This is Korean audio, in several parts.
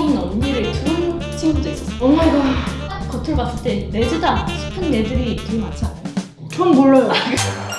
코비아인 언니를 둔 친구도 있었어. 오마이갓 딱 겉을 봤을 때 레즈다 싶은 애들이 되게 많지 않아요? 전 몰라요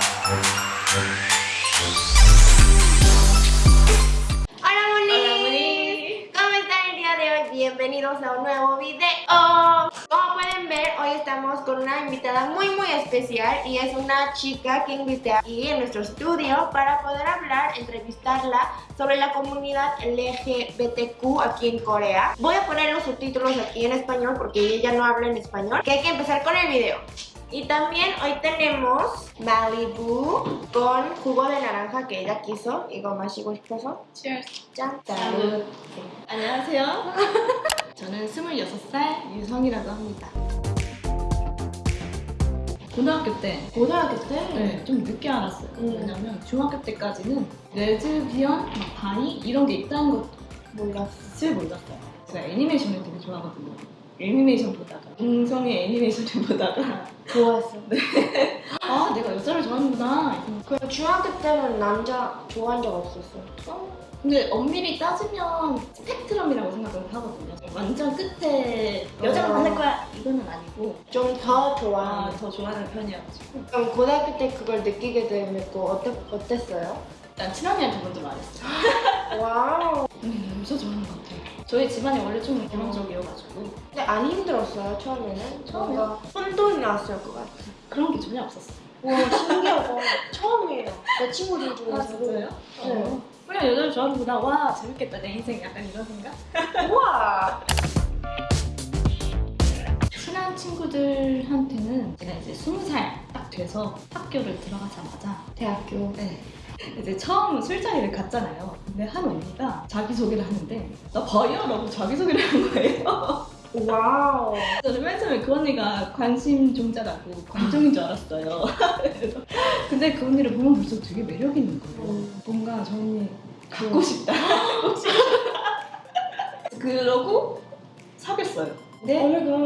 Bienvenidos a un nuevo video. Como pueden ver, hoy estamos con una invitada muy muy especial y es una chica que invité aquí en nuestro estudio para poder hablar, entrevistarla sobre la comunidad LGBTQ aquí en Corea. Voy a poner los subtítulos aquí en español porque ella no habla en español, que hay que empezar con el video. Y también hoy tenemos Malibu con jugo de naranja que ella quiso. 이거 마시고 싶어서. Cheers. 짠. 짠. 안녕하세요. 저는 26살 유성이라고 합니다. 고등학교 때 고등학교 때? 네, 좀 늦게 알았어요. 음. 왜냐면 중학교 때까지는 레즈비언, 막 bi 이런 게 있다는 몰랐어. 것을 몰랐어요. 제가 애니메이션을 되게 좋아하거든요. 애니메이션 보다가 동성애 애니메이션을 보다가 좋아했어. 아 내가 여자를 좋아하는구나. 그럼 중학교 때는 남자 좋아한 적 없었어? 어? 근데 엄밀히 따지면 스펙트럼이라고 생각을 하거든요. 완전 끝에 여자가 어. 만날 거야 이거는 아니고 좀더 아, 좋아하는. 더 좋아하는 편이어가지고 그럼 고등학교 때 그걸 느끼게 되면 어때, 어땠어요? 일단 친언니한테 먼저 말했어요. wow. 음, 남자 좋아하는 것 같아요. 저희 집안이 원래 좀 개방적이어가지고 근데 안 힘들었어요 처음에는? 처음에요? 뭔가 혼돈이 났을 것 같아. 그런 게 전혀 없었어요. 와 신기하다. 처음이에요. 내 친구들 중에서도. 네. 어. 그냥 여자를 좋아하는구나. 와 재밌겠다 내 인생 약간 이런 생각? 우와. 친한 친구들한테는 제가 이제 20살 딱 돼서 학교를 들어가자마자 대학교. 네. 이제 처음 술자리를 갔잖아요. 근데 한 언니가 자기소개를 하는데 나 바이요! 라고 자기소개를 한 거예요. Wow. 저는 맨 처음에 그 언니가 관심 종자라고 관종인 줄 알았어요. 근데 그 언니를 보면 볼수록 되게 매력 있는 거예요. 음. 뭔가 저 언니 갖고 싶다. 갖고 싶다. 그러고 사귀었어요. 근데.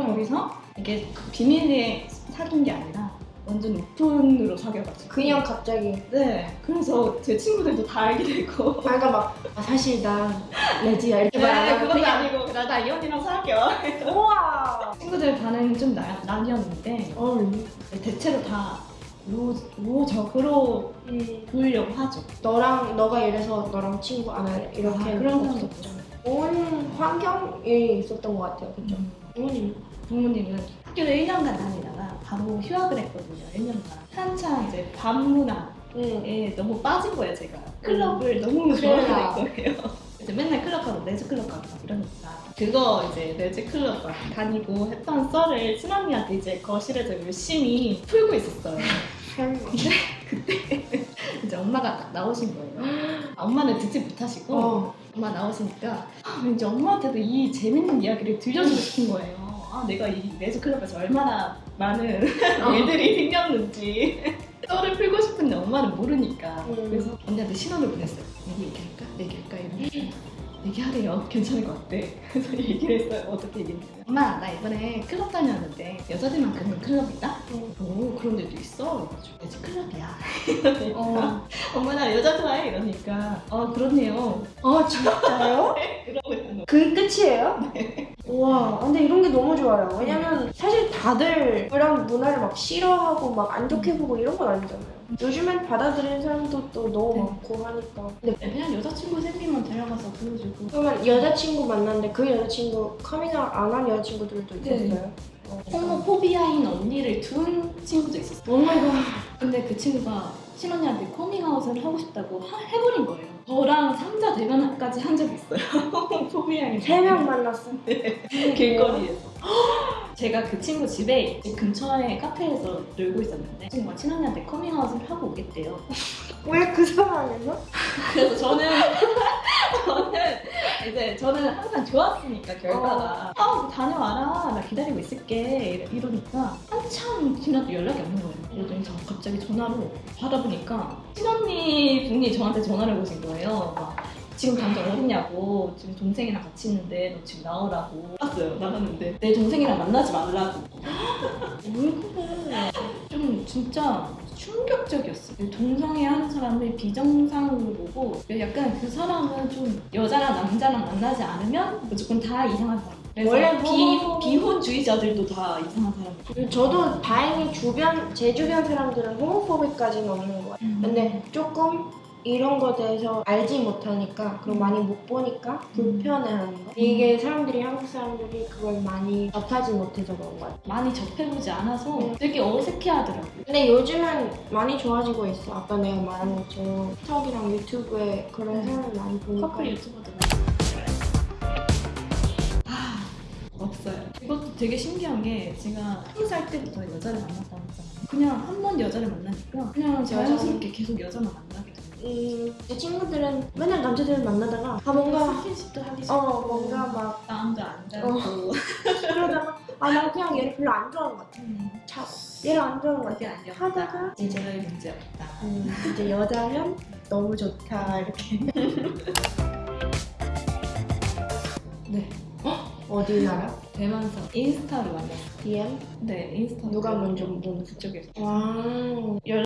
거기서 이게 그 비밀리에 사귄 게 아니라 완전 오픈으로 사귀어가지고 그냥 갑자기. 네 그래서 제 친구들도 다 알게 되고 아, 그러니까 막 아, 사실 나 레지야 이렇게 네 말하면 그것도 그냥 아니고 나, 나이 언니랑 사귀어 우와. 친구들 반응이 좀 나, 나뉘었는데 어. 대체로 다 로, 로적으로 음. 보이려고 하죠 너랑 너가 이래서 너랑 친구 안 할래 이렇게 아, 그런 사람도. 없죠 좋은 환경이 있었던 것 같아요, 그죠? 음. 부모님. 부모님은 학교를 1년간 다니다가 바로 휴학을 했거든요 1년간 한창 이제 밤문화에 응. 너무 빠진 거예요 제가 클럽을 너무 음. 그래요. 좋아하는 거예요 이제 맨날 클럽 가고 레즈 클럽 가고 막 이러니까 그거 이제 레즈 클럽 막 다니고 했던 썰을 친언니한테 이제 거실에서 열심히 풀고 있었어요 이제 엄마가 딱 나오신 거예요 아, 엄마는 듣지 못하시고 어. 엄마 나오시니까 아, 왠지 엄마한테도 이 재밌는 이야기를 들려주고 싶은 거예요. 아 내가 이 레즈 클럽에서 얼마나 많은 어. 일들이 생겼는지 썰을 풀고 싶은데 엄마는 모르니까 음. 그래서 언니한테 신호를 보냈어요. 얘기할까? 얘기할까? 이러면서 얘기하래요. 괜찮을 것 같대. 그래서 얘기를 했어요. 어떻게 얘기했어요? 엄마 나 이번에 클럽 다녔는데 여자들만 가는 클럽이다? 음. 오 그런 데도 있어? 레즈 클럽이야. 이러니까 어. 엄마 나 여자 좋아해 이러니까 아 그렇네요. 어, 진짜요? 그러고. 그 끝이에요? 우와, 근데 이런 게 너무 좋아요. 왜냐면 사실 다들 그런 문화를 막 싫어하고 막 안 좋게 보고 이런 건 아니잖아요. 요즘엔 받아들이는 사람도 또 너무 네. 많고 하니까. 근데 그냥 여자친구 생기면 데려가서 보여주고 그러면 여자친구 만났는데 그 여자친구 커밍아웃 안한 여자친구들도 네. 있었어요? 어. 호모포비아인 언니를 둔 친구도 있었어 Oh my god. 근데 그 친구가 친언니한테 커밍아웃을 하고 싶다고 하- 해버린 거예요 저랑 삼자 대면까지 한 적이 있어요. 호모포비아인 세명 만났어. 길거리에서. 제가 그 친구 집에 집 근처에 카페에서 놀고 있었는데 친구가 친언니한테 커밍아웃을 하고 오겠대요. 왜 그 상황에서? 그래서 저는 저는 이제 저는 항상 좋았으니까 결과가. 아 다녀와라. 나 기다리고 있을게. 이러- 이러니까 한참 지나도 연락이 없는 거예요 그러더니 저 갑자기 전화로 받아보니까 친언니 분이 저한테 전화를 거신 거예요. 막 지금 당장 어디냐고. 지금 동생이랑 같이 있는데 너 지금 나오라고. 나왔어요. 나갔는데. 내 동생이랑 만나지 말라고. 왜 그래? 좀 진짜 충격적이었어요. 동성애 하는 사람을 비정상으로 보고 약간 그 사람은 좀 여자랑 남자랑 만나지 않으면 무조건 다 이상한 사람. 원래 비, 호모- 비혼주의자들도 다 이상한 사람. 저도 다행히 주변 제 주변 사람들은 호모포비까지는 없는 것 같아요. 근데 조금 이런 거에 대해서 알지 못하니까 그리고 많이 못 보니까 불편해하는 거. 이게 사람들이 한국 사람들이 그걸 많이 접하지 못해서 그런 것 같아요. 많이 접해보지 않아서 음. 되게 어색해하더라고요. 근데 요즘은 많이 좋아지고 있어. 아까 내가 말한 것처럼 틱톡이랑 유튜브에 그런 음. 사람 많이 보니까. 커플 유튜버들. 이것도 되게 신기한 게 제가 스무 살 때부터 여자를 만났다고 했잖아요. 그냥 한 번 여자를 만나니까 그냥 자연스럽게 계속 여자만 만나게 되는 거예요. 음, 제 친구들은 맨날 남자들을 만나다가 아 뭔가 스킨십도 하기 싫고 어 뭔가 막 마음도 안 닿고 그러다가 아 나 그냥 얘를 별로 안 좋아하는 것 같아. 음, 자, 얘를 안 좋아하는 것 같아. 하다가 이제 저의 문제 없다. 음, 이제 여자면 너무 좋다 이렇게. 네. 어 디 알아? 대만서 인스타로 만났어요. DM? 네, 인스타. 누가 먼저 보는 그쪽에서. 와.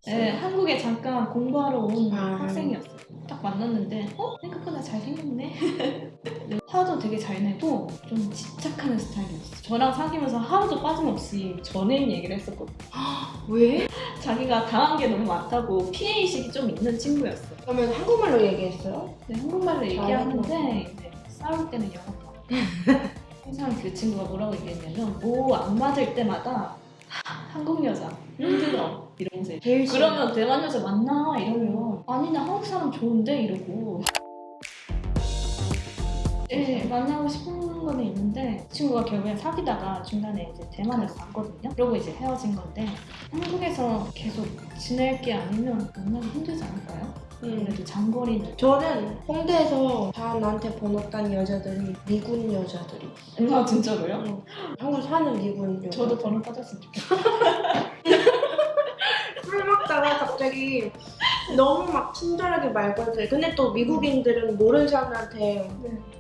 네, 한국에 잠깐 공부하러 온 아. 학생이었어요. 딱 만났는데, 어? 생각보다 잘생겼네? 화도 되게 잘 내고, 좀 집착하는 스타일이었어요. 저랑 사귀면서 하루도 빠짐없이 전애인 얘기를 했었거든요. 왜? 자기가 당한 게 너무 많다고 피해의식이 좀 있는 친구였어요. 그러면 한국말로 얘기했어요? 네, 한국말로 얘기하는데, 싸울 때는 영어로. 항상 그 친구가 뭐라고 얘기했냐면, 뭐 안 맞을 때마다 한국 여자 힘들어. 이러면서. 그러면 대만 여자 만나? 이러면 아니 나 한국 사람 좋은데? 이러고. 네, 만나고 싶은 거는 있는데 친구가 결국엔 사귀다가 중간에 이제 대만에서 왔거든요. 그러고 이제 헤어진 건데 한국에서 계속 지낼 게 아니면 만나기 힘들지 않을까요? 음. 그래도 장거리는 저는 홍대에서 다 나한테 번호 딴 여자들이 미군 여자들이. 아 진짜로요? 응. 한국 사는 미군 여자. 저도 번호 따졌으면 좋겠어요. 술 먹다가 갑자기 너무 막 친절하게 말 걸더니 근데 또 미국인들은 모르는 사람한테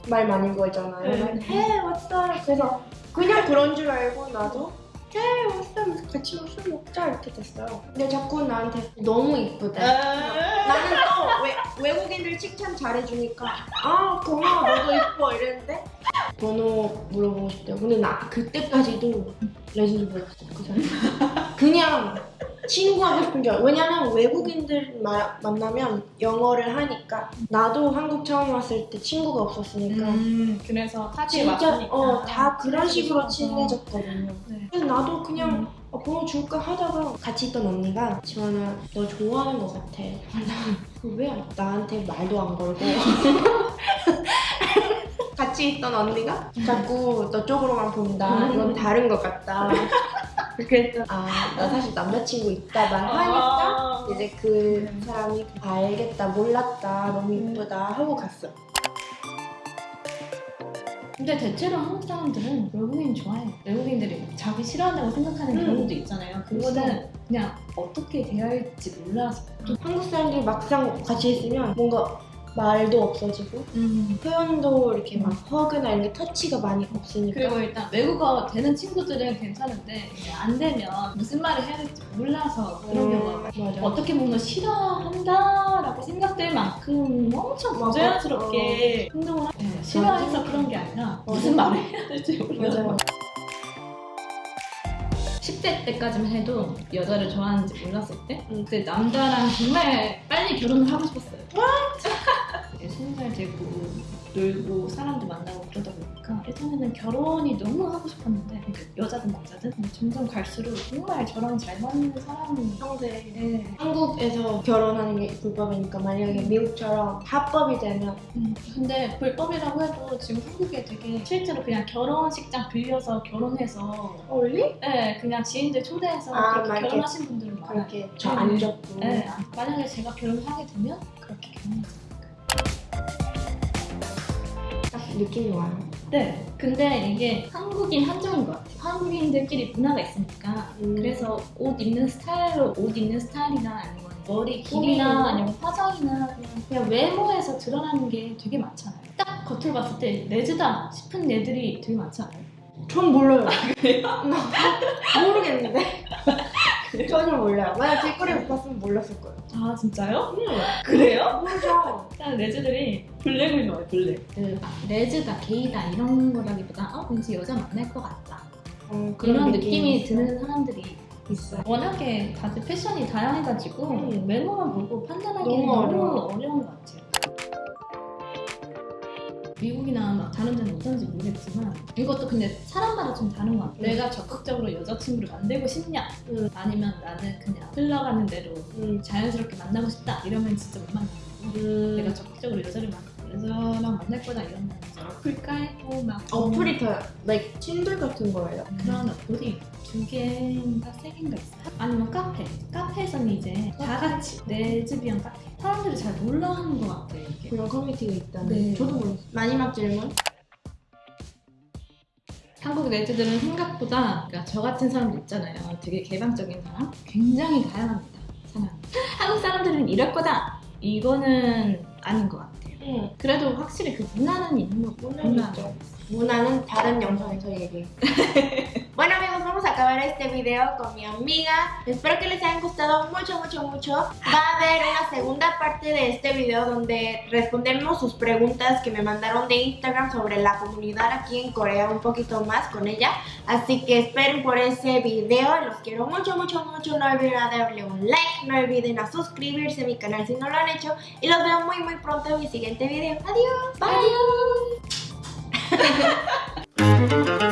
말 많이 걸잖아요. 네. 막, Hey, what's up? 그래서 그냥 그런 줄 알고 나도 up? 그래서 같이 술 먹자 이렇게 됐어요. 근데 자꾸 나한테 너무 이쁘대. 나는 또 외, 외국인들 칭찬 잘해주니까 아 고마워 너도 이뻐 이랬는데 번호 물어보고 싶대요. 근데 나 그때까지도 레전드 몰랐어 그 사람. 그냥 친구하고 싶은 줄 알아. 왜냐면 외국인들 마- 만나면 영어를 하니까 나도 한국 처음 왔을 때 친구가 없었으니까 음, 그래서 타지에 진짜 어 다 그런 식으로. 친해졌거든요. 네. 그래서 나도 그냥 어, 번호 줄까 하다가 같이 있던 언니가 지원아 너 좋아하는 것 같아. 왜 나한테 말도 안 걸고 같이 있던 언니가 자꾸 너 쪽으로만 본다. 이건 다른 것 같다. 그래서 아나 사실 남자친구 있다 말하니까 아. 이제 그 사람이 알겠다 몰랐다 너무 이쁘다 하고 갔어. 근데 대체로 한국 사람들은 외국인 좋아해요. 외국인들이 자기 싫어한다고 생각하는 음. 경우도 있잖아요. 그거는 그냥 어떻게 대할지 몰라서. 한국 사람들이 막상 같이 있으면 뭔가 말도 없어지고 음. 표현도 이렇게 막 허그나 이런 게 터치가 많이 없으니까 그리고 일단 외국어 되는 친구들은 괜찮은데 이제 안 되면 무슨 말을 해야 될지 몰라서 그런 경우가 많아요. 맞아. 어떻게 보면 싫어한다라고 생각될 만큼 엄청. 부자연스럽게 행동을 하 네, 싫어해서 그런 게 아니라 무슨. 말을 해야 될지 몰라서 맞아. 10대 때까지만 해도 여자를 좋아하는지 몰랐을 때 응. 그때 남자랑 정말 빨리 결혼을 하고 싶었어요. 이 제 20살 되고 놀고 사람도 만나고 그러다 보니까 예전에는 결혼이 너무 하고 싶었는데 그러니까 여자든 남자든 점점 갈수록 정말 저랑 잘 맞는 사람이 평소에 네. 한국에서 결혼하는 게 불법이니까 만약에 미국처럼 합법이 되면 음, 근데 불법이라고 해도 지금 한국에 되게 실제로 그냥 결혼식장 빌려서 결혼해서 원리? 네, 그냥 지인들 초대해서 아. 결혼하신 분들은 많아요. 그렇게 저안 네. 접고 네, 만약에 제가 결혼을 하게 되면 그렇게 결혼하지 느낌이 와요. 네, 근데 이게 한국인 한정인 것 같아요. 한국인들끼리 문화가 있으니까 음. 그래서 옷 입는 스타일로 옷 입는 스타일이나 아니면 머리 꾸미는 길이나 거? 아니면 화장이나 그냥, 그냥 외모에서 드러나는 게 되게 많잖아요. 딱 겉을 봤을 때 레즈다 싶은 애들이 되게 많지 않아요? 전 몰라요. 나 모르겠는데. 전혀 몰라요. 만약 못 봤으면 몰랐을 거예요. 아 진짜요? 응. 그래요? 모르죠. 일단 레즈들이 블랙을 좋아해 블랙 그 레즈다 게이다 이런 거라기보다 어 왠지 여자 만날 것 같다 어, 이런 느낌이 드는 사람들이 있어요. 워낙에 다들 패션이 다양해가지고 음. 외모만 보고 판단하기는 너무 너무. 어려운 것 같아요. 미국이나 막 다른 데는 어떤지 모르겠지만 이것도 근데 사람마다 좀 다른 것 같아요. 음. 내가 적극적으로 여자친구를 만들고 싶냐 음. 아니면 나는 그냥 흘러가는 대로 음. 자연스럽게 만나고 싶다 이러면 진짜 못 만나고 음. 내가 적극적으로 여자를 만 여자랑 만날 거다 이러면 어플 깔고 막 어플이 더 like Tinder 같은 거예요. 그런 어플이 두 개인가 세 개인가 있어요. 아니면 카페. 카페 에서는 이제 다 같이 레즈비언 카페. 사람들이 잘 몰라 하는 것 같아요. 이게. 그런 커뮤니티가 있다는. 네. 저도 몰랐어요. 마지막 질문. 한국 레즈들은 생각보다 그러니까 저 같은 사람도 있잖아요. 되게 개방적인 사람. 굉장히 다양합니다. 사람. 한국 사람들은 이럴 거다. 이거는 아닌 것 같아요. 응. 그래도 확실히 그 문화는 있는 거고. 문화는 있죠. 문화는 다른 영상에서 얘기해. bueno amigos, vamos a acabar este video con mi amiga. Espero que les haya gustado mucho, mucho, mucho. Va a haber una segunda parte de este video donde respondemos sus preguntas que me mandaron de Instagram sobre la comunidad aquí en Corea un poquito más con ella. Así que esperen por ese video. Los quiero mucho, mucho, mucho. No olviden a darle un like. No olviden a suscribirse a mi canal si no lo han hecho. Y los veo muy, muy pronto en mi siguiente video. Adiós. Bye. Adiós.